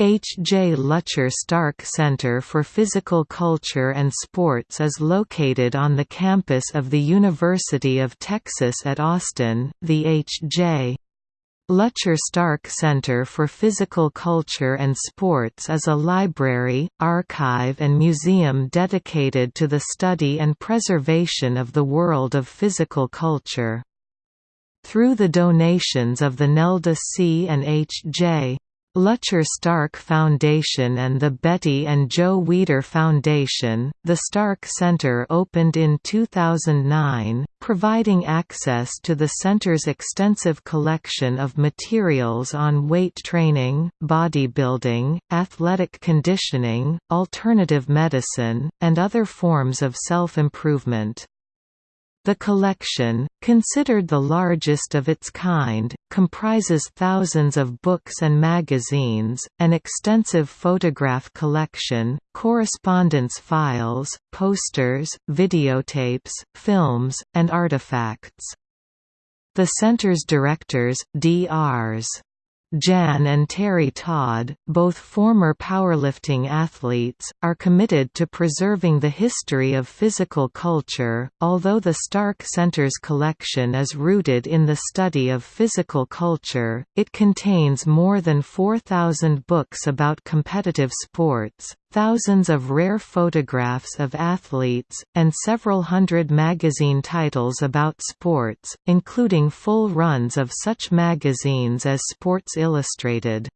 H. J. Lutcher Stark Center for Physical Culture and Sports is located on the campus of the University of Texas at Austin. The H. J. Lutcher Stark Center for Physical Culture and Sports is a library, archive and museum dedicated to the study and preservation of the world of physical culture. Through the donations of the Nelda C. and H. J. Lutcher Stark Foundation and the Betty and Joe Weider Foundation, the Stark Center opened in 2009, providing access to the center's extensive collection of materials on weight training, bodybuilding, athletic conditioning, alternative medicine, and other forms of self-improvement. The collection, considered the largest of its kind, comprises thousands of books and magazines, an extensive photograph collection, correspondence files, posters, videotapes, films, and artifacts. The center's directors, Drs. Jan and Terry Todd, both former powerlifting athletes, are committed to preserving the history of physical culture. Although the Stark Center's collection is rooted in the study of physical culture, it contains more than 4,000 books about competitive sports, thousands of rare photographs of athletes, and several hundred magazine titles about sports, including full runs of such magazines as Sports Illustrated.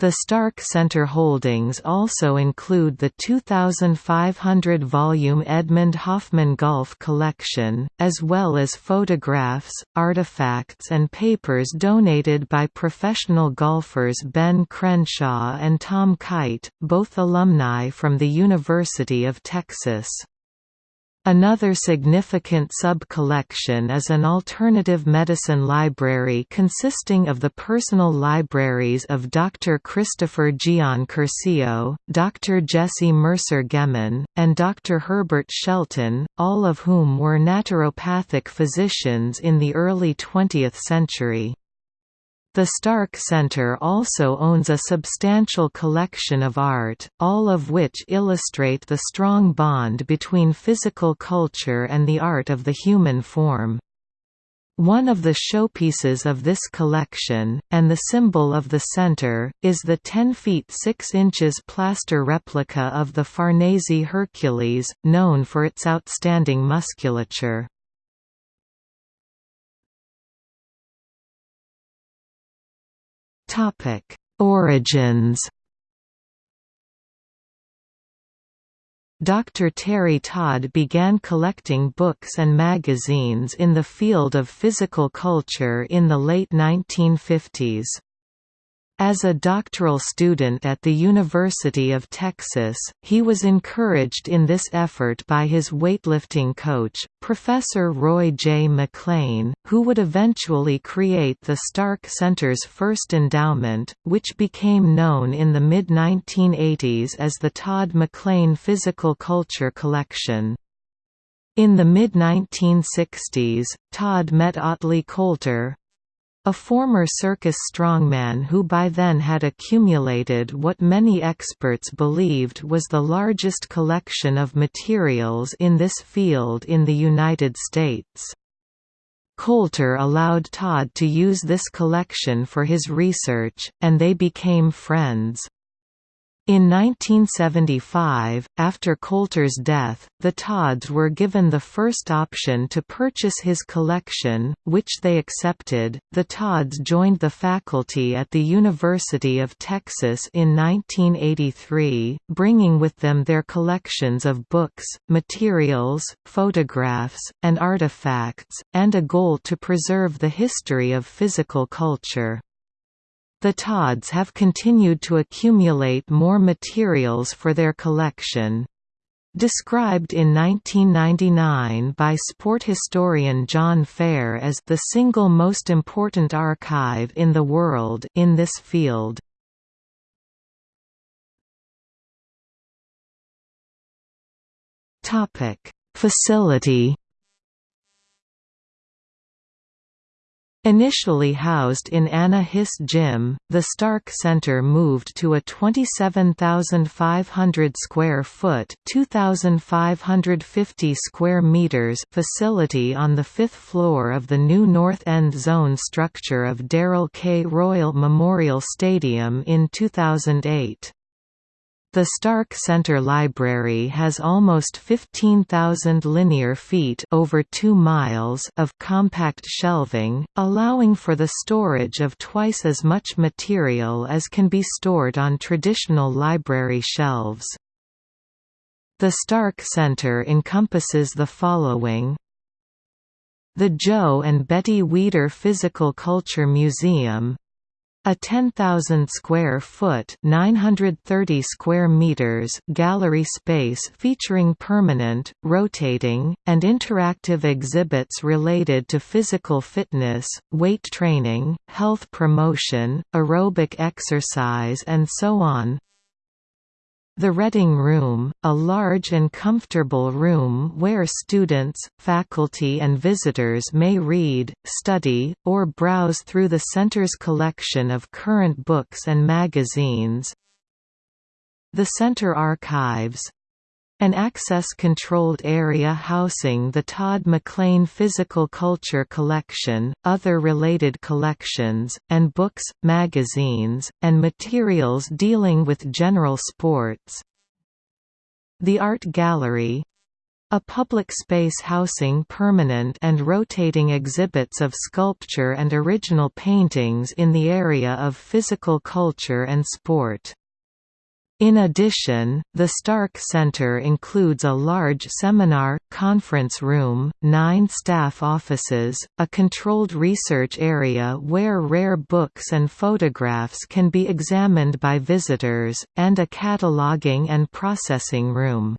The Stark Center holdings also include the 2,500-volume Edmund Hoffman Golf Collection, as well as photographs, artifacts and papers donated by professional golfers Ben Crenshaw and Tom Kite, both alumni from the University of Texas. Another significant sub-collection is an alternative medicine library consisting of the personal libraries of Dr. Christopher Gian-Cursio, Dr. Jesse Mercer Gehman, and Dr. Herbert Shelton, all of whom were naturopathic physicians in the early 20th century. The Stark Center also owns a substantial collection of art, all of which illustrate the strong bond between physical culture and the art of the human form. One of the showpieces of this collection, and the symbol of the center, is the 10 feet 6 inches plaster replica of the Farnese Hercules, known for its outstanding musculature. Topic: Origins. Dr. Terry Todd began collecting books and magazines in the field of physical culture in the late 1950s. As a doctoral student at the University of Texas, he was encouraged in this effort by his weightlifting coach, Professor Roy J. McLean, who would eventually create the Stark Center's first endowment, which became known in the mid-1980s as the Todd McLean Physical Culture Collection. In the mid-1960s, Todd met Ottley Coulter, a former circus strongman who by then had accumulated what many experts believed was the largest collection of materials in this field in the United States. Coulter allowed Todd to use this collection for his research, and they became friends. In 1975, after Coulter's death, the Todds were given the first option to purchase his collection, which they accepted. The Todds joined the faculty at the University of Texas in 1983, bringing with them their collections of books, materials, photographs, and artifacts, and a goal to preserve the history of physical culture. The Todds have continued to accumulate more materials for their collection. Described in 1999 by sport historian John Fair as the single most important archive in the world in this field. Facility Initially housed in Anna Hiss Gym, the Stark Center moved to a 27,500 square foot (2,550 square meters) facility on the fifth floor of the new North End Zone structure of Darrell K. Royal Memorial Stadium in 2008. The Stark Center Library has almost 15,000 linear feet over 2 miles of compact shelving, allowing for the storage of twice as much material as can be stored on traditional library shelves. The Stark Center encompasses the following the Joe and Betty Weider Physical Culture Museum a 10,000 square foot (930 square meters) gallery space featuring permanent, rotating, and interactive exhibits related to physical fitness, weight training, health promotion, aerobic exercise and so on. The Reading Room, a large and comfortable room where students, faculty and visitors may read, study, or browse through the center's collection of current books and magazines. The Center Archives an access-controlled area housing the Todd McLean Physical Culture Collection, other related collections, and books, magazines, and materials dealing with general sports. The Art Gallery a public space housing permanent and rotating exhibits of sculpture and original paintings in the area of physical culture and sport. In addition, the Stark Center includes a large seminar, conference room, nine staff offices, a controlled research area where rare books and photographs can be examined by visitors, and a cataloging and processing room.